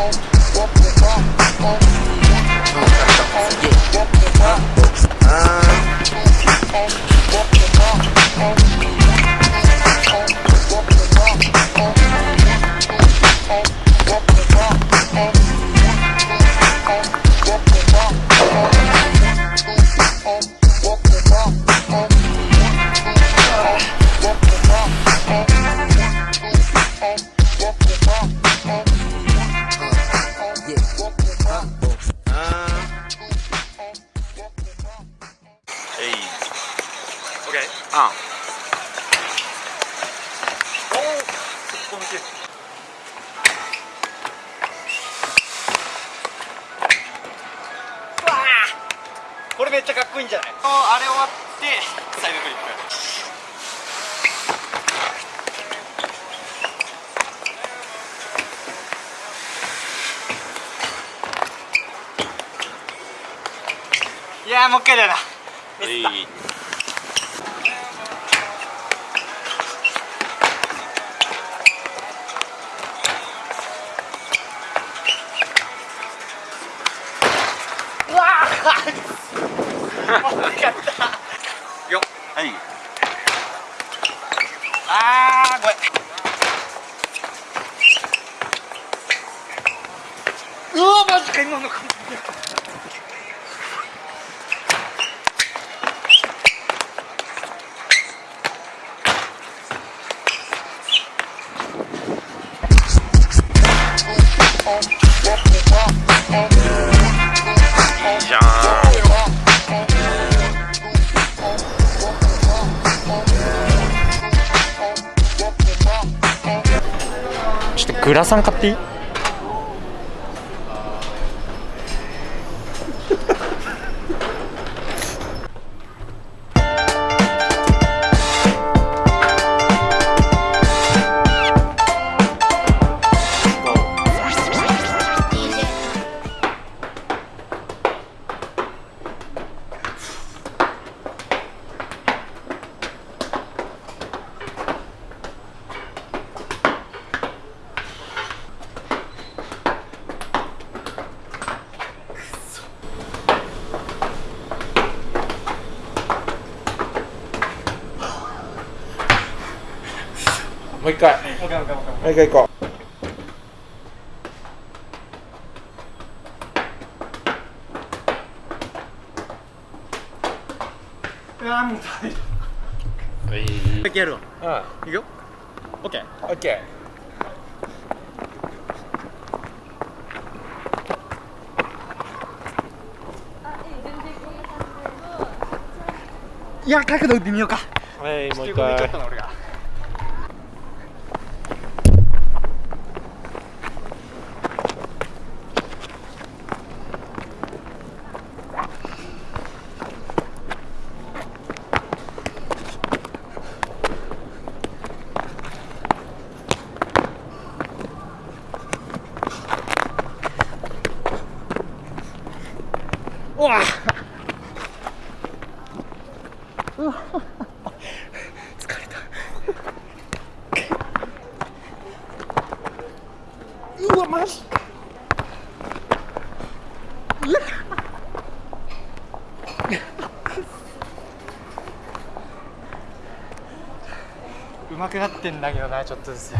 on, walk the talk, on. れめっちゃかっこいいんじゃない？あれ終わってサイドフリップ。いやもう一回だよなよはい。あーごめん。うわマジか今の感じじゃグラサン買っていい？もう一回。もう一回行こう。もう大丈はい。夫やるわ。うん。いくよ。オッケーオッケいや角度打ってみようか。ーはいもう一回うわうわ疲れたうわマジ。うまくなってんだけどなちょっとずつ